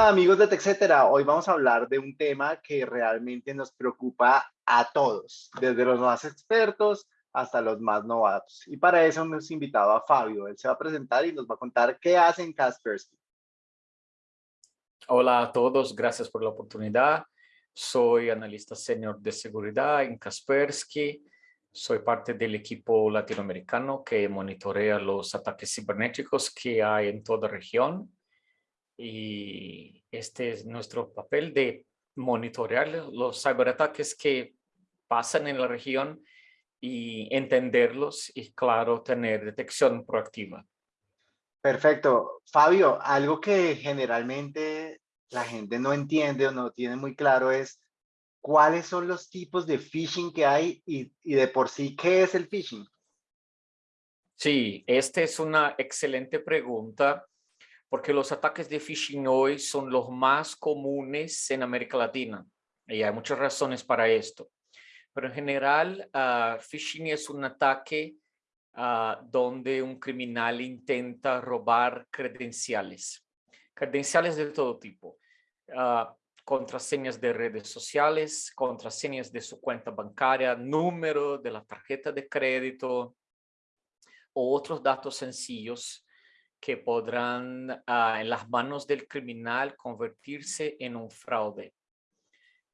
Hola amigos de TechCetera, hoy vamos a hablar de un tema que realmente nos preocupa a todos, desde los más expertos hasta los más novatos. Y para eso hemos invitado a Fabio, él se va a presentar y nos va a contar qué hace en Kaspersky. Hola a todos, gracias por la oportunidad. Soy analista senior de seguridad en Kaspersky. Soy parte del equipo latinoamericano que monitorea los ataques cibernéticos que hay en toda región y este es nuestro papel de monitorear los ciberataques que pasan en la región y entenderlos y claro, tener detección proactiva. Perfecto. Fabio, algo que generalmente la gente no entiende o no tiene muy claro es cuáles son los tipos de phishing que hay y, y de por sí, ¿qué es el phishing? Sí, esta es una excelente pregunta porque los ataques de phishing hoy son los más comunes en América Latina y hay muchas razones para esto. Pero en general, uh, phishing es un ataque uh, donde un criminal intenta robar credenciales, credenciales de todo tipo, uh, contraseñas de redes sociales, contraseñas de su cuenta bancaria, número de la tarjeta de crédito o otros datos sencillos que podrán ah, en las manos del criminal convertirse en un fraude.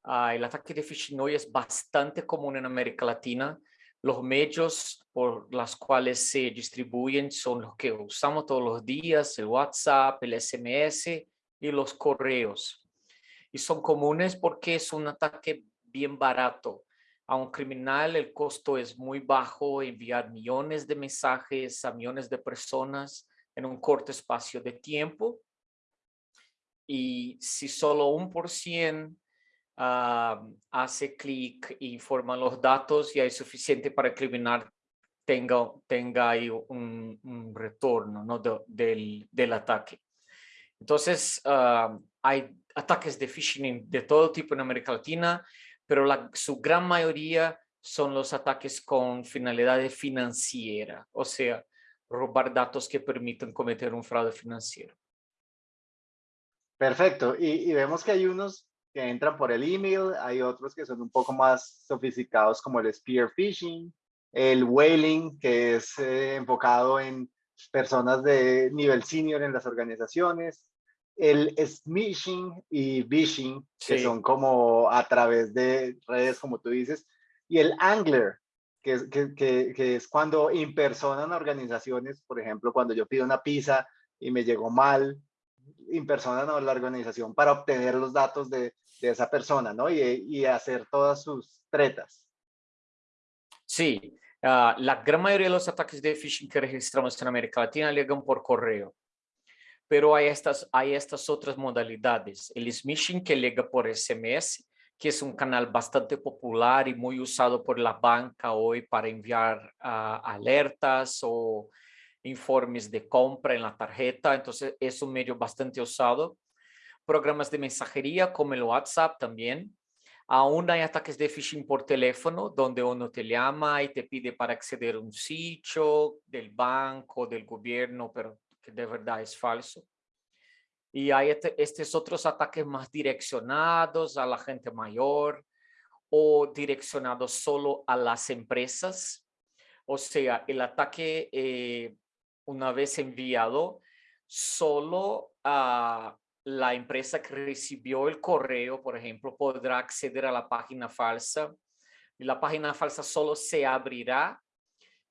Ah, el ataque de phishing hoy es bastante común en América Latina. Los medios por los cuales se distribuyen son los que usamos todos los días, el WhatsApp, el SMS y los correos. Y son comunes porque es un ataque bien barato. A un criminal el costo es muy bajo, enviar millones de mensajes a millones de personas en un corto espacio de tiempo. Y si solo un por cien ah, hace clic e informa los datos, ya es suficiente para que el criminal tenga, tenga ahí un, retorno ¿no? del, del, ataque. Entonces, ah, hay ataques de phishing de todo tipo en América Latina, pero la, su gran mayoría son los ataques con finalidad financiera, o sea, robar datos que permitan cometer un fraude financiero. Perfecto. Y, vemos que hay unos que entran por el email, hay otros que son un poco más sofisticados como el spear phishing, el whaling, que es eh, enfocado en personas de nivel senior en las organizaciones, el smishing y vishing, que son como a través de redes, como tú dices, y el angler, que, que, que, es cuando impersonan organizaciones, por ejemplo, cuando yo pido una pizza y me llegó mal, impersonan a la organización para obtener los datos de, de esa persona, ¿no? Y, y, hacer todas sus tretas. Sí, uh, la gran mayoría de los ataques de phishing que registramos en América Latina llegan por correo. Pero hay estas, hay estas otras modalidades. El smishing que llega por SMS que es un canal bastante popular y muy usado por la banca hoy para enviar uh, alertas o informes de compra en la tarjeta. Entonces es un medio bastante usado. Programas de mensajería como el WhatsApp también. Aún hay ataques de phishing por teléfono donde uno te llama y te pide para acceder a un sitio del banco, del gobierno, pero que de verdad es falso. Y hay este, estos otros ataques más direccionados a la gente mayor o direccionados solo a las empresas. O sea, el ataque eh, una vez enviado solo a la empresa que recibió el correo, por ejemplo, podrá acceder a la página falsa. Y la página falsa solo se abrirá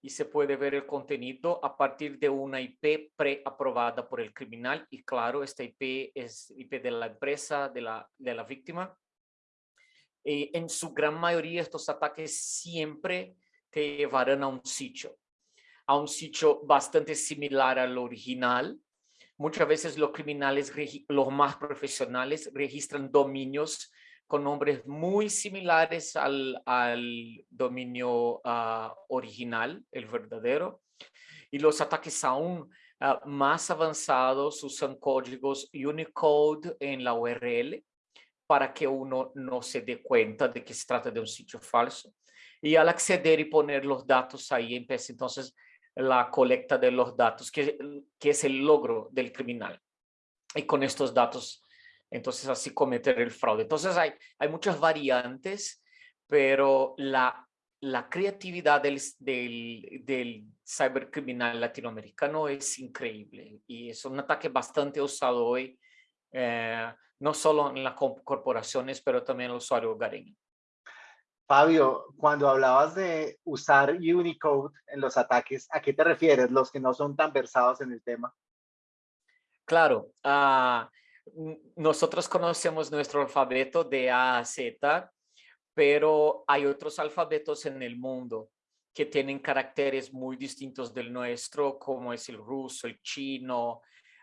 y se puede ver el contenido a partir de una IP preaprobada por el criminal y claro, esta IP es IP de la empresa, de la, de la víctima. En su gran mayoría estos ataques siempre te llevarán a un sitio, a un sitio bastante similar al original. Muchas veces los criminales, los más profesionales, registran dominios con nombres muy similares al, al dominio uh, original, el verdadero. Y los ataques aún uh, más avanzados usan códigos Unicode en la URL para que uno no se dé cuenta de que se trata de un sitio falso. Y al acceder y poner los datos ahí empieza entonces la colecta de los datos, que, que es el logro del criminal. Y con estos datos Entonces así cometer el fraude. Entonces hay, hay muchas variantes, pero la, la creatividad del, del, del cibercriminal latinoamericano es increíble y es un ataque bastante usado hoy, eh, no solo en las corporaciones, pero también en el usuario hogareño. Fabio, cuando hablabas de usar Unicode en los ataques, ¿a qué te refieres? Los que no son tan versados en el tema. Claro, uh, nosotros conocemos nuestro alfabeto de A a Z, pero hay otros alfabetos en el mundo que tienen caracteres muy distintos del nuestro, como es el ruso, el chino,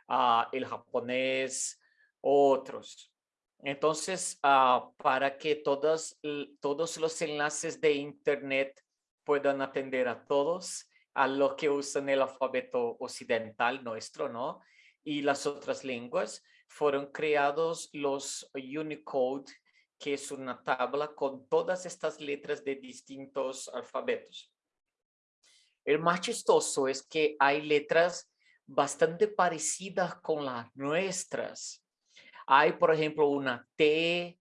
uh, el japonés, otros. Entonces, uh, para que todos, todos los enlaces de Internet puedan atender a todos, a lo que usan el alfabeto occidental nuestro, ¿no? Y las otras lenguas, fueron creados los Unicode, que es una tabla con todas estas letras de distintos alfabetos. El más chistoso es que hay letras bastante parecidas con las nuestras hay, por ejemplo, una T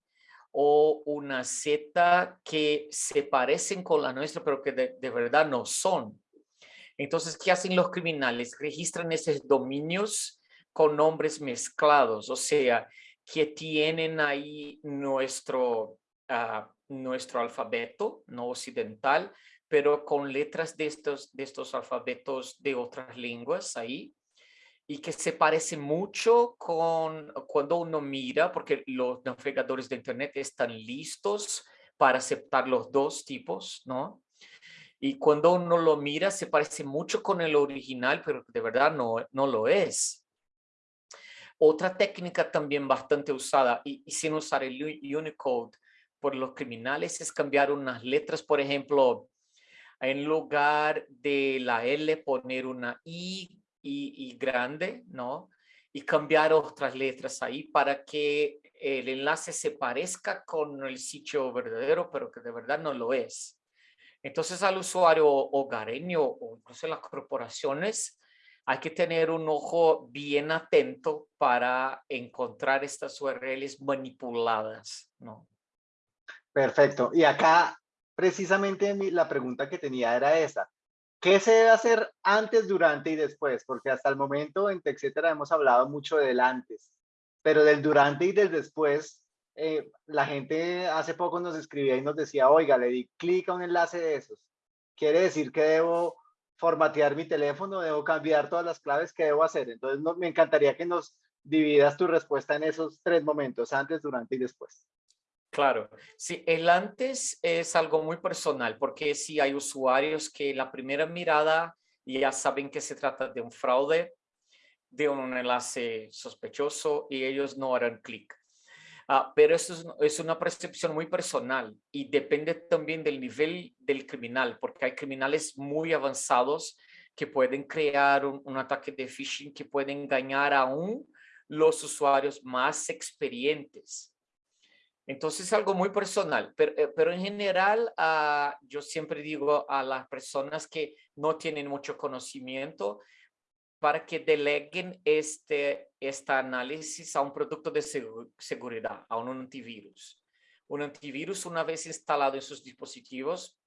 o una Z que se parecen con la nuestra, pero que de, verdad no son. Entonces, ¿qué hacen los criminales? Registran esos dominios con nombres mezclados, o sea, que tienen ahí nuestro, uh, nuestro alfabeto no occidental, pero con letras de estos, de estos alfabetos de otras lenguas ahí y que se parece mucho con cuando uno mira, porque los navegadores de Internet están listos para aceptar los dos tipos, ¿no? Y cuando uno lo mira, se parece mucho con el original, pero de verdad no, no lo es. Otra técnica también bastante usada, y, y sin usar el Unicode por los criminales, es cambiar unas letras, por ejemplo, en lugar de la L poner una I y, grande, ¿no? Y cambiar otras letras ahí para que el enlace se parezca con el sitio verdadero, pero que de verdad no lo es. Entonces al usuario hogareño o incluso las corporaciones hay que tener un ojo bien atento para encontrar estas URLs manipuladas, ¿no? Perfecto. Y acá precisamente la pregunta que tenía era esa. ¿Qué se debe hacer antes, durante y después? Porque hasta el momento en TechCetera hemos hablado mucho del antes, pero del durante y del después, eh, la gente hace poco nos escribía y nos decía, oiga, le di clic a un enlace de esos. Quiere decir que debo formatear mi teléfono, debo cambiar todas las claves que debo hacer. Entonces, me encantaría que nos dividas tu respuesta en esos tres momentos, antes, durante y después. Claro, sí, el antes es algo muy personal porque si hay usuarios que la primera mirada ya saben que se trata de un fraude, de un enlace sospechoso y ellos no harán clic. Ah, pero eso es, es, una percepción muy personal y depende también del nivel del criminal, porque hay criminales muy avanzados que pueden crear un, un ataque de phishing que pueden engañar aún los usuarios más experientes. Entonces es algo muy personal, pero, eh, pero en general uh, yo siempre digo a las personas que no tienen mucho conocimiento para que deleguen este, este análisis a un producto de seguridad, a un antivirus. Un antivirus una vez instalado en sus dispositivos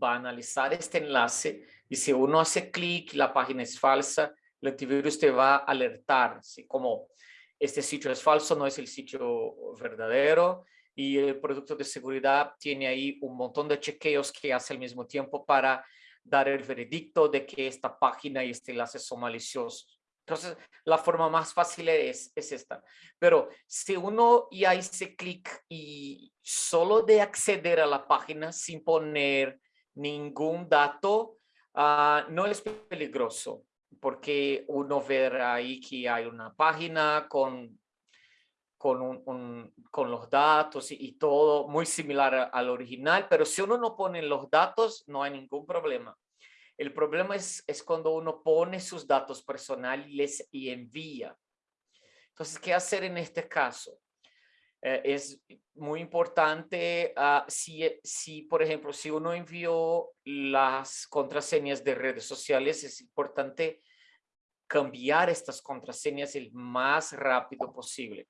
va a analizar este enlace y si uno hace clic la página es falsa, el antivirus te va a alertar, ¿sí? como este sitio es falso, no es el sitio verdadero y el producto de seguridad tiene ahí un montón de chequeos que hace al mismo tiempo para dar el veredicto de que esta página y este enlace son maliciosos. Entonces, la forma más fácil es, es esta. Pero si uno ya hice clic y solo de acceder a la página sin poner ningún dato, uh, no es peligroso porque uno ver ahí que hay una página con, con, los datos y, todo muy similar al original, pero si uno no pone los datos, no hay ningún problema. El problema es, cuando uno pone sus datos personales y envía. Entonces, ¿qué hacer en este caso? Eh, es muy importante uh, si, si, por ejemplo, si uno envió las contraseñas de redes sociales, es importante cambiar estas contraseñas el más rápido posible.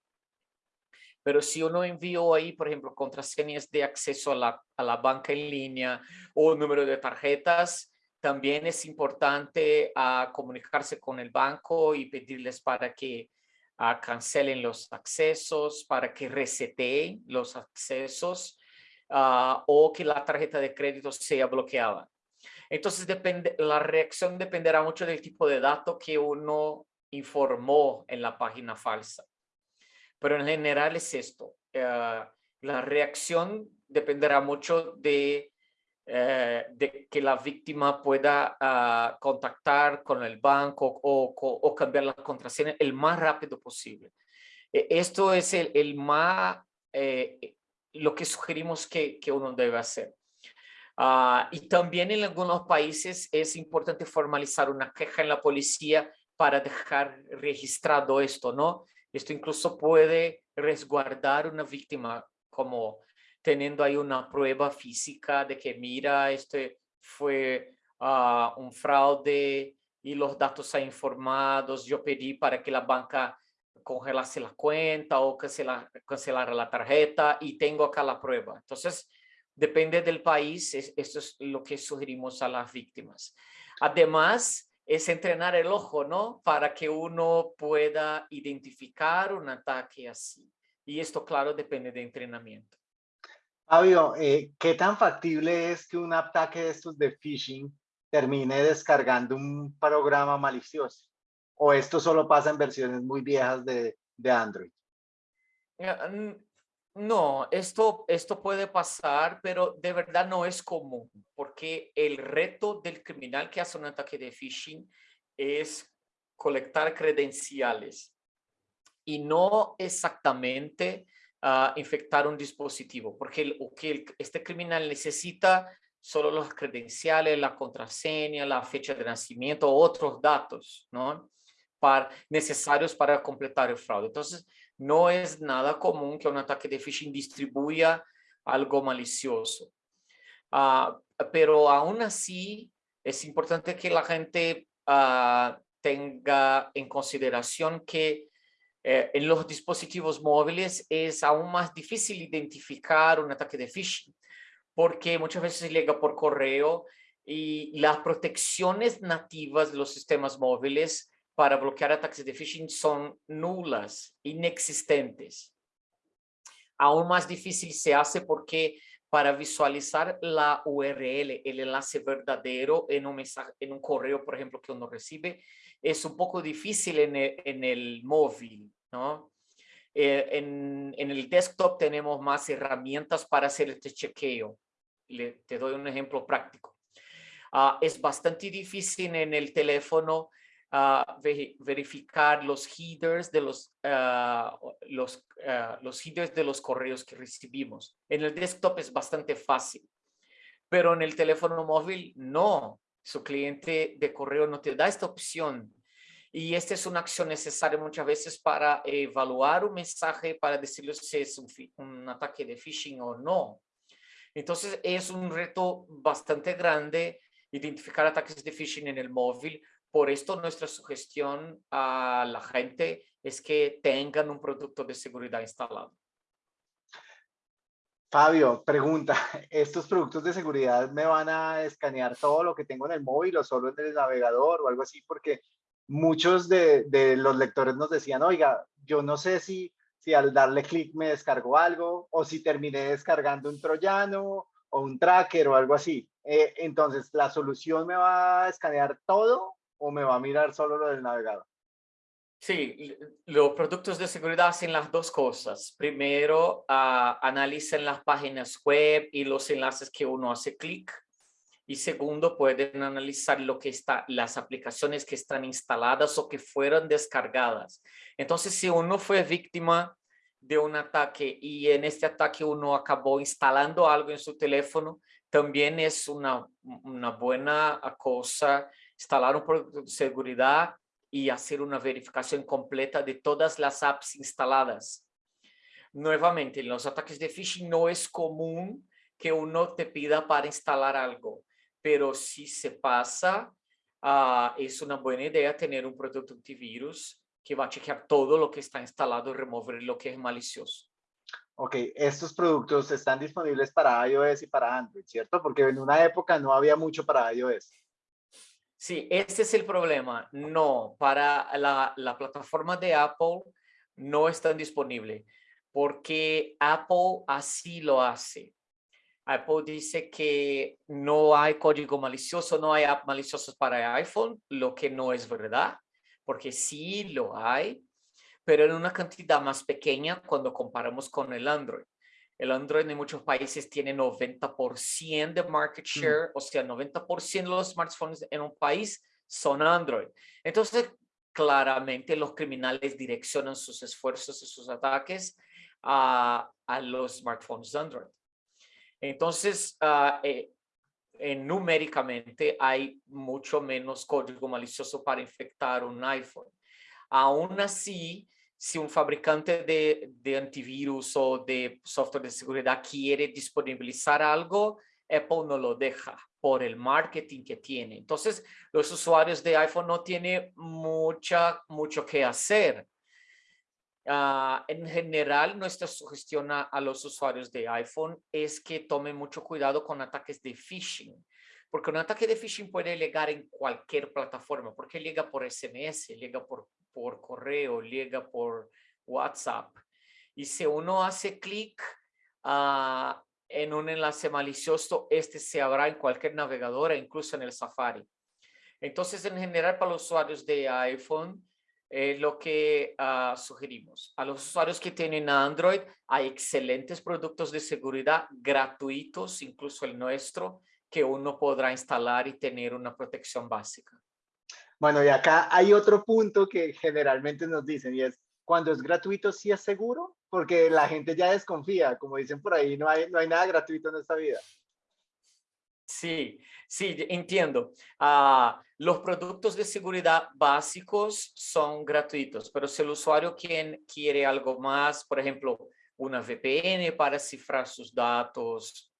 Pero si uno envió ahí, por ejemplo, contraseñas de acceso a la, a la banca en línea o número de tarjetas, también es importante uh, comunicarse con el banco y pedirles para que uh, cancelen los accesos, para que reseteen los accesos uh, o que la tarjeta de crédito sea bloqueada. Entonces, depende, la reacción dependerá mucho del tipo de dato que uno informó en la página falsa. Pero en general es esto. Uh, la reacción dependerá mucho de, uh, de que la víctima pueda uh, contactar con el banco o, o, o, cambiar la contraseña el más rápido posible. E, esto es el, el más, eh, lo que sugerimos que, que uno debe hacer. y también en algunos países es importante formalizar una queja en la policía para dejar registrado esto, ¿no? Esto incluso puede resguardar una víctima como teniendo ahí una prueba física de que mira, este fue uh, un fraude y los datos han informados. Yo pedí para que la banca congelase la cuenta o cancelar, cancelara la tarjeta y tengo acá la prueba. Entonces, depende del país, es, esto es lo que sugerimos a las víctimas. Además, es entrenar el ojo, ¿no? Para que uno pueda identificar un ataque así. Y esto, claro, depende de entrenamiento. Fabio, eh, ¿qué tan factible es que un ataque de estos de phishing termine descargando un programa malicioso? ¿O esto solo pasa en versiones muy viejas de, de Android? No, esto, esto puede pasar, pero de verdad no es común, porque el reto del criminal que hace un ataque de phishing es colectar credenciales y no exactamente uh, infectar un dispositivo, porque el, que este criminal necesita solo los credenciales, la contraseña, la fecha de nacimiento, otros datos, ¿no? Para, necesarios para completar el fraude. Entonces, no es nada común que un ataque de phishing distribuya algo malicioso. Uh, pero aún así es importante que la gente uh, tenga en consideración que eh, en los dispositivos móviles es aún más difícil identificar un ataque de phishing porque muchas veces llega por correo y las protecciones nativas de los sistemas móviles para bloquear ataques de phishing son nulas, inexistentes. Aún más difícil se hace porque para visualizar la URL, el enlace verdadero en un, mensaje, en un correo, por ejemplo, que uno recibe, es un poco difícil en el, en el móvil, ¿no? Eh, en, en, el desktop tenemos más herramientas para hacer este chequeo. Le, te doy un ejemplo práctico. Uh, es bastante difícil en el teléfono verificar los headers de los, los, uh, los headers de los correos que recibimos. En el desktop es bastante fácil, pero en el teléfono móvil no. Su cliente de correo no te da esta opción. Y esta es una acción necesaria muchas veces para evaluar un mensaje, para decirle si es un, un ataque de phishing o no. Entonces es un reto bastante grande identificar ataques de phishing en el móvil por esto nuestra sugestión a la gente es que tengan un producto de seguridad instalado. Fabio, pregunta, ¿estos productos de seguridad me van a escanear todo lo que tengo en el móvil o solo en el navegador o algo así? Porque muchos de, de los lectores nos decían, oiga, yo no sé si, si al darle clic me descargó algo o si terminé descargando un troyano o un tracker o algo así. Eh, entonces, ¿la solución me va a escanear todo o me va a mirar solo lo del navegador? Sí, los productos de seguridad hacen las dos cosas. Primero, uh, analizan las páginas web y los enlaces que uno hace clic. Y segundo, pueden analizar lo que está, las aplicaciones que están instaladas o que fueron descargadas. Entonces, si uno fue víctima de un ataque y en este ataque uno acabó instalando algo en su teléfono, también es una, una buena cosa instalar de seguridad y hacer una verificación completa de todas las apps instaladas. Nuevamente, en los ataques de phishing no es común que uno te pida para instalar algo, pero si se pasa, uh, es una buena idea tener un producto antivirus que va a chequear todo lo que está instalado y remover lo que es malicioso. Ok, estos productos están disponibles para iOS y para Android, ¿cierto? Porque en una época no había mucho para iOS. Sí, este es el problema. No, para la, la plataforma de Apple no están disponibles porque Apple así lo hace. Apple dice que no hay código malicioso, no hay app maliciosos para iPhone, lo que no es verdad, porque sí lo hay, pero en una cantidad más pequeña cuando comparamos con el Android. El Android en muchos países tiene 90% de market mm. share, o sea, 90% de los smartphones en un país son Android. Entonces, claramente los criminales direccionan sus esfuerzos y sus ataques a, a los smartphones Android. Entonces, uh, eh, numéricamente hay mucho menos código malicioso para infectar un iPhone. Aún así, si un fabricante de, de, antivirus o de software de seguridad quiere disponibilizar algo, Apple no lo deja por el marketing que tiene. Entonces, los usuarios de iPhone no tienen mucha, mucho que hacer. Uh, en general, nuestra sugestión a, a, los usuarios de iPhone es que tomen mucho cuidado con ataques de phishing, porque un ataque de phishing puede llegar en cualquier plataforma, porque llega por SMS, llega por, por correo, llega por WhatsApp. Y si uno hace clic uh, en un enlace malicioso, este se abrirá en cualquier navegador, incluso en el Safari. Entonces, en general, para los usuarios de iPhone, eh, lo que uh, sugerimos. A los usuarios que tienen Android, hay excelentes productos de seguridad gratuitos, incluso el nuestro, que uno podrá instalar y tener una protección básica. Bueno, y acá hay otro punto que generalmente nos dicen y es, cuando es gratuito, ¿sí es seguro? Porque la gente ya desconfía, como dicen por ahí, no hay, no hay nada gratuito en esta vida. Sí, sí, entiendo. Uh, los productos de seguridad básicos son gratuitos, pero si el usuario quien quiere algo más, por ejemplo, una VPN para cifrar sus datos,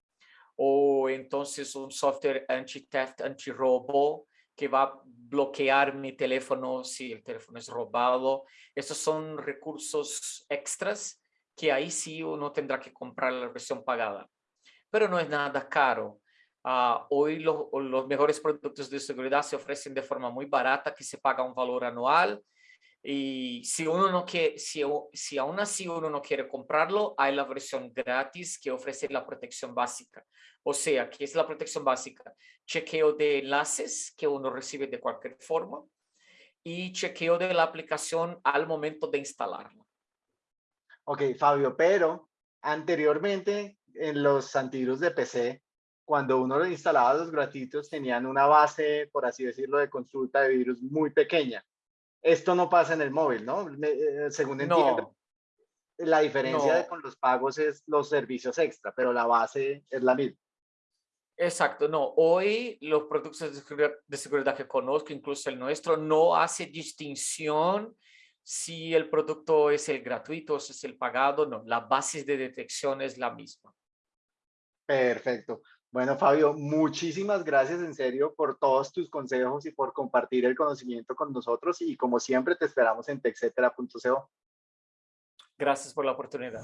o entonces un software anti-theft, anti-robo, que va a bloquear mi teléfono si el teléfono es robado. Estos son recursos extras que ahí sí uno tendrá que comprar la versión pagada. Pero no es nada caro. Uh, hoy lo, los mejores productos de seguridad se ofrecen de forma muy barata, que se paga un valor anual. Y si uno no quiere, si, si aún así uno no quiere comprarlo, hay la versión gratis que ofrece la protección básica. O sea, ¿qué es la protección básica? Chequeo de enlaces que uno recibe de cualquier forma y chequeo de la aplicación al momento de instalarla. Ok, Fabio, pero anteriormente en los antivirus de PC cuando uno lo instalaba los gratuitos tenían una base, por así decirlo, de consulta de virus muy pequeña. Esto no pasa en el móvil, ¿no? Eh, según entiendo, la diferencia con los pagos es los servicios extra, pero la base es la misma. Exacto, no. Hoy los productos de seguridad, que conozco, incluso el nuestro, no hace distinción si el producto es el gratuito o si es el pagado, no. La base de detección es la misma. Perfecto. Bueno, Fabio, muchísimas gracias en serio por todos tus consejos y por compartir el conocimiento con nosotros y como siempre te esperamos en texetera.co. Gracias por la oportunidad.